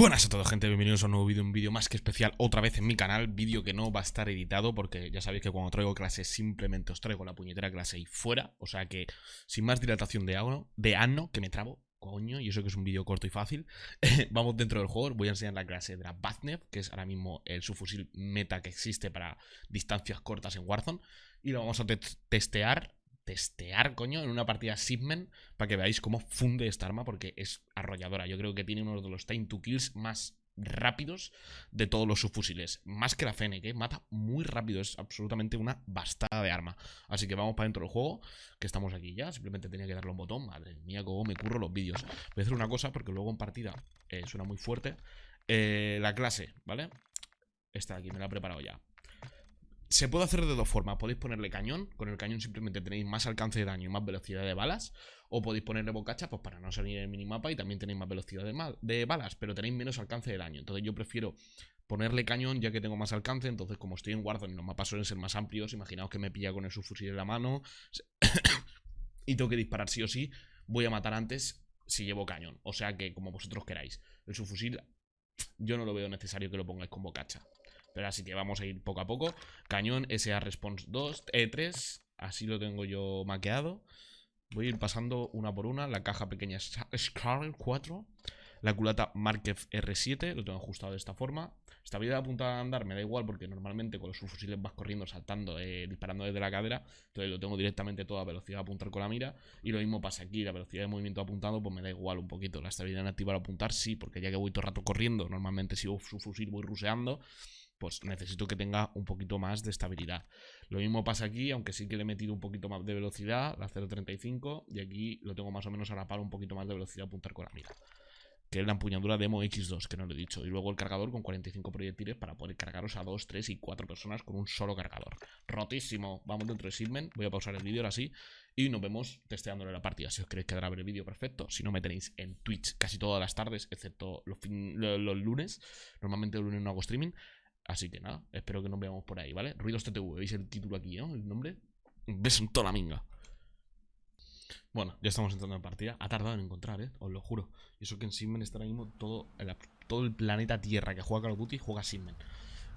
Buenas a todos gente, bienvenidos a un nuevo vídeo, un vídeo más que especial otra vez en mi canal Vídeo que no va a estar editado porque ya sabéis que cuando traigo clases simplemente os traigo la puñetera clase y fuera O sea que sin más dilatación de ano, de ano que me trabo, coño, y eso que es un vídeo corto y fácil Vamos dentro del juego, voy a enseñar la clase de la Baznev Que es ahora mismo el subfusil meta que existe para distancias cortas en Warzone Y lo vamos a testear testear, coño, en una partida Sigmen para que veáis cómo funde esta arma porque es arrolladora. Yo creo que tiene uno de los time to kills más rápidos de todos los subfusiles. Más que la Fennec, ¿eh? mata muy rápido. Es absolutamente una bastada de arma. Así que vamos para dentro del juego, que estamos aquí ya. Simplemente tenía que darle un botón. Madre mía, cómo me curro los vídeos. Voy a hacer una cosa porque luego en partida eh, suena muy fuerte. Eh, la clase, ¿vale? Esta de aquí, me la he preparado ya. Se puede hacer de dos formas. Podéis ponerle cañón. Con el cañón simplemente tenéis más alcance de daño y más velocidad de balas. O podéis ponerle bocacha pues para no salir en el minimapa y también tenéis más velocidad de, balas, pero tenéis menos alcance de daño. Entonces yo prefiero ponerle cañón ya que tengo más alcance. Entonces como estoy en Warzone y los mapas suelen ser más amplios, imaginaos que me pilla con el subfusil en la mano y tengo que disparar sí o sí, voy a matar antes si llevo cañón. O sea que como vosotros queráis. El subfusil yo no lo veo necesario que lo pongáis con bocacha. Pero así que vamos a ir poco a poco. Cañón SA Response 2, E3. Así lo tengo yo maqueado. Voy a ir pasando una por una. La caja pequeña Scarlet 4. La culata Markev R7. Lo tengo ajustado de esta forma. Estabilidad apuntada a andar me da igual porque normalmente con los fusiles vas corriendo, saltando, eh, disparando desde la cadera. Entonces lo tengo directamente todo a velocidad de apuntar con la mira. Y lo mismo pasa aquí. La velocidad de movimiento apuntado pues me da igual un poquito. La estabilidad activa al apuntar sí, porque ya que voy todo el rato corriendo, normalmente si su fusil voy ruseando pues necesito que tenga un poquito más de estabilidad. Lo mismo pasa aquí, aunque sí que le he metido un poquito más de velocidad, la 0.35, y aquí lo tengo más o menos a la par un poquito más de velocidad a apuntar con la mira. Que es la empuñadura Demo X2, que no lo he dicho. Y luego el cargador con 45 proyectiles para poder cargaros a 2, 3 y 4 personas con un solo cargador. Rotísimo. Vamos dentro de Sigmen. Voy a pausar el vídeo ahora sí. Y nos vemos testeándole la partida. Si os queréis quedar a ver el vídeo, perfecto. Si no, me tenéis en Twitch casi todas las tardes, excepto los, los lunes. Normalmente el lunes no hago streaming. Así que nada, espero que nos veamos por ahí, ¿vale? Ruidos TTV, ¿veis el título aquí, ¿no? El nombre. Ves en toda la minga. Bueno, ya estamos entrando en partida. Ha tardado en encontrar, ¿eh? Os lo juro. Y eso que en Sigmen está ahora mismo todo el, todo el planeta Tierra que juega Call of Duty juega Sigmen.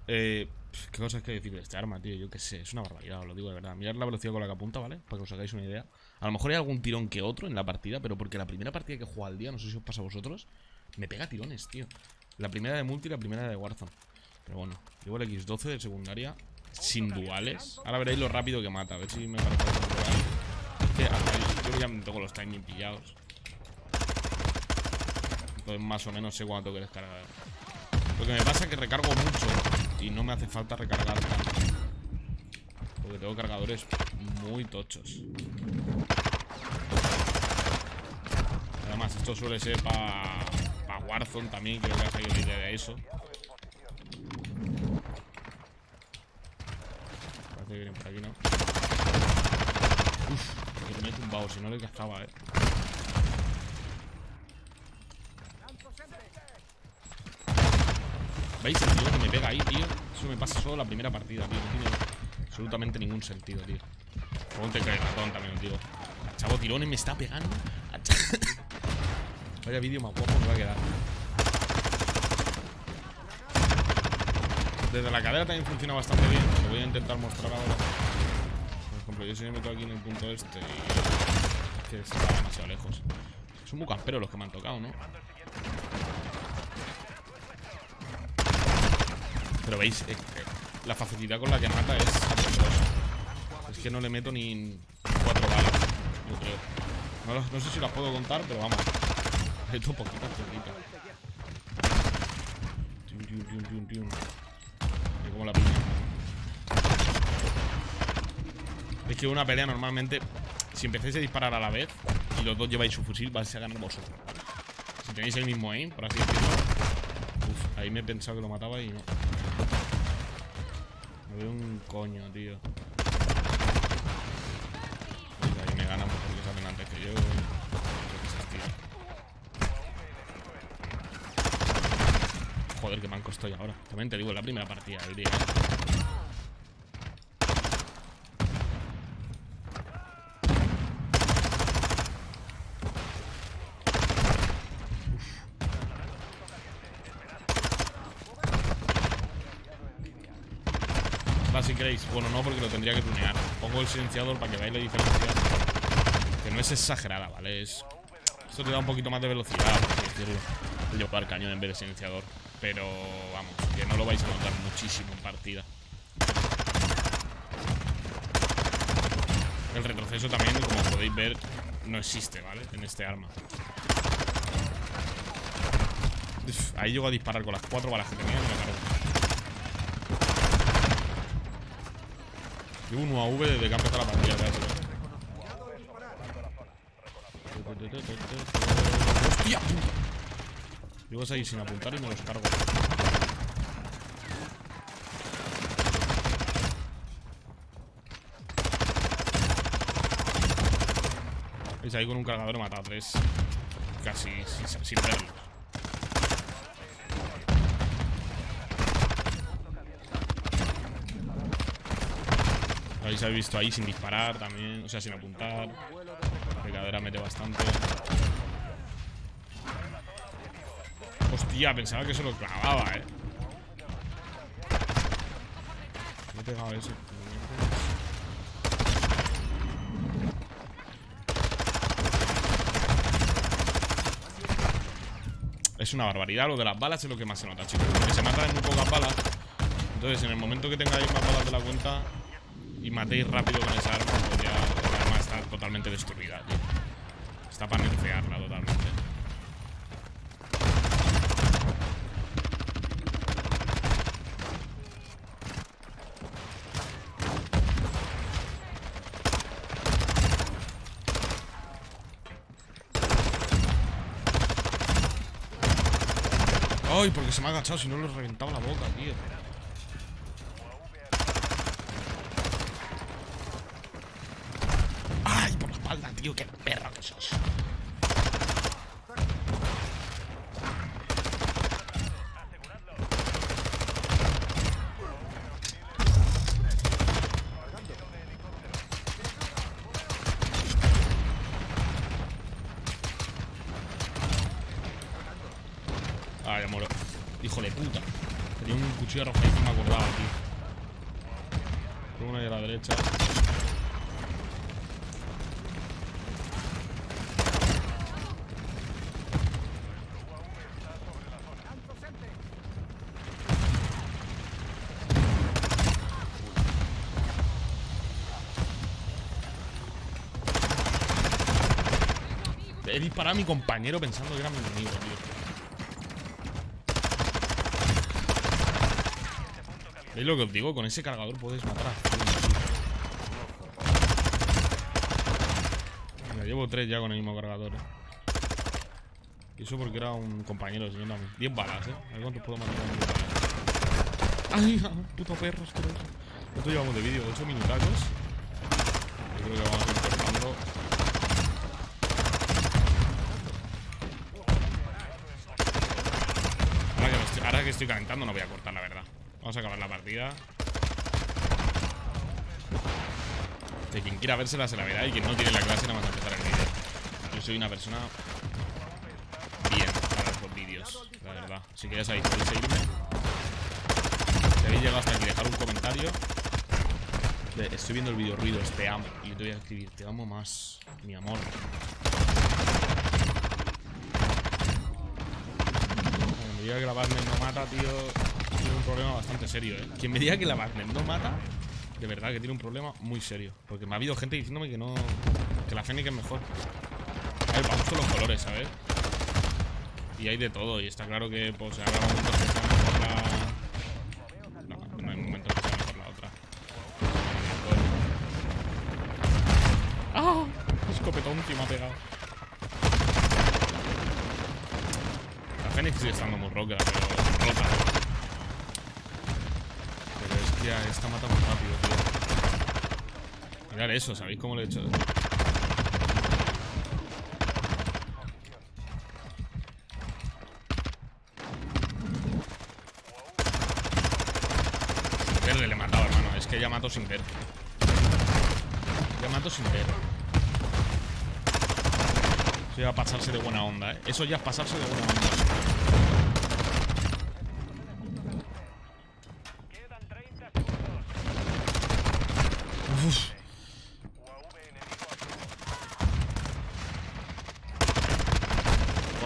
Eh, ¿Qué cosas que decir de este arma, tío? Yo qué sé, es una barbaridad, os lo digo de verdad. Mirad la velocidad con la que apunta, ¿vale? Para que os hagáis una idea. A lo mejor hay algún tirón que otro en la partida, pero porque la primera partida que juega al día, no sé si os pasa a vosotros, me pega tirones, tío. La primera de multi y la primera de Warzone. Pero bueno, llevo el X12 de secundaria sin duales. Ahora veréis lo rápido que mata. A ver si me parece que yo ya tengo los timing pillados. Entonces más o menos sé cuánto tengo que descargar. Lo que me pasa es que recargo mucho y no me hace falta recargar tanto. Porque tengo cargadores muy tochos. Además, esto suele ser para pa Warzone también, creo que ha salido la idea de eso. Que vienen por aquí, ¿no? Uf, me he tumbado, si no le cascaba, eh. ¿Veis el tío que me pega ahí, tío? Eso me pasa solo la primera partida, tío. No tiene absolutamente ningún sentido, tío. Ponte que ratón también, tío. Chavo tirones me está pegando. Vaya vídeo más guapo me va a quedar. Desde la cadera también funciona bastante bien. Lo voy a intentar mostrar ahora. Por ejemplo, yo si me meto aquí en el punto este y... Es que está demasiado lejos. Son muy camperos los que me han tocado, ¿no? Pero veis, eh, la facilidad con la que mata es Es que no le meto ni cuatro balas, yo creo. No, sé si las puedo contar, pero vamos. Meto poquitas, poquitas. Como la piña. Es que una pelea normalmente, si empezáis a disparar a la vez y los dos lleváis su fusil, vais a ganar vosotros. Si tenéis el mismo aim, por así decirlo. Uf, ahí me he pensado que lo mataba y no. Me veo un coño, tío. ahí me ganan porque salen antes que yo. ver qué manco estoy ahora. También te digo, la primera partida del día. Va si queréis. Bueno, no, porque lo tendría que tunear. Pongo el silenciador para que veáis la diferencia. Que no es exagerada, ¿vale? Es... Esto te da un poquito más de velocidad, por así decirlo. El cañón en vez de silenciador. Pero, vamos, que no lo vais a notar muchísimo en partida. El retroceso también, como podéis ver, no existe, ¿vale? En este arma. Ahí llego a disparar con las cuatro balas que tenía y me cargo. Llevo un UAV desde que ha la partida, ¿sabes? ¡Hostia! Llego ahí sin apuntar y me los cargo. ¿Veis? Ahí con un cargador he matado a tres. Casi sin, sin verlo. Lo habéis visto ahí sin disparar también, o sea, sin apuntar. La pegadera mete bastante. Hostia, pensaba que se lo clavaba, eh. Me he pegado ese. Es una barbaridad. Lo de las balas es lo que más se nota, chicos. Porque se matan en muy pocas balas. Entonces, en el momento que tengáis más balas de la cuenta, y matéis rápido con esa arma, pues ya la arma está totalmente destruida, tío. Está para nerfearla totalmente. Ay, porque se me ha agachado, si no le he reventado la boca, tío. tío, qué perro que sos. Ay, amor. Hijo de puta. Tenía un cuchillo rojo y me acordaba, tío. Una ahí a la derecha. He disparado a mi compañero pensando que era mi enemigo, tío. ¿Veis lo que os digo? Con ese cargador podéis matar a Mira, llevo tres ya con el mismo cargador. Eh. Y eso porque era un compañero, señor. 10 balas, eh. A ver cuántos puedo matar ¡Ay! Puto perro. Esto llevamos de vídeo 8 minutacos. Yo creo que vamos a ir cortando. ahora que estoy calentando no voy a cortar, la verdad. Vamos a acabar la partida. De quien quiera vérsela se la verá y quien no tiene la clase nada más a empezar el vídeo. Yo soy una persona bien para los vídeos, la verdad. Así que ya sabéis, podéis seguirme. Si habéis llegado hasta aquí, dejar un comentario. Estoy viendo el vídeo ruidos, te amo. Y yo te voy a escribir, te amo más, mi amor. diga que la Wagner no mata, tío, problema bastante serio, ¿eh? Quien me diga que la Wagner no mata, de verdad que tiene un problema muy serio. Porque me ha habido gente diciéndome que no... Que la Fennec es mejor. A ver, vamos con los colores, ¿sabes? Y hay de todo, y está claro que, pues, habrá momentos que sea mejor la... No, no hay momentos que sea mejor la otra. ¡Ah! Escopetón que me ha pegado. Fénix sigue estando muy roca, pero rota. Pero es que a esta mata muy rápido, tío. Mirad eso, ¿sabéis cómo lo he hecho? Sin verle le he matado, hermano. Es que ya mato sin ver. Ya mato sin ver. Eso ya a pasarse de buena onda, ¿eh? Eso ya es pasarse de buena onda. Uf.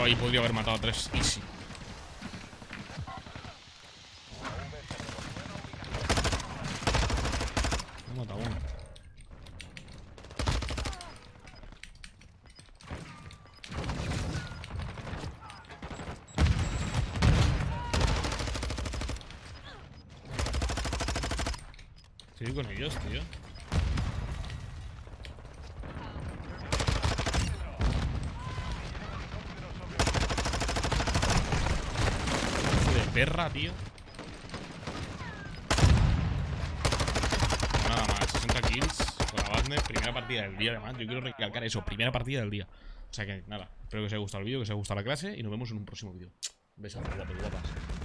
Ahí podría haber matado a tres. Easy. Me mata uno. Estoy con ellos, tío. Perra, tío. Nada más, 60 kills con la primera partida del día además. Yo quiero recalcar eso, primera partida del día. O sea que nada, espero que os haya gustado el vídeo, que os haya gustado la clase y nos vemos en un próximo vídeo. Besos, guapos, guapas.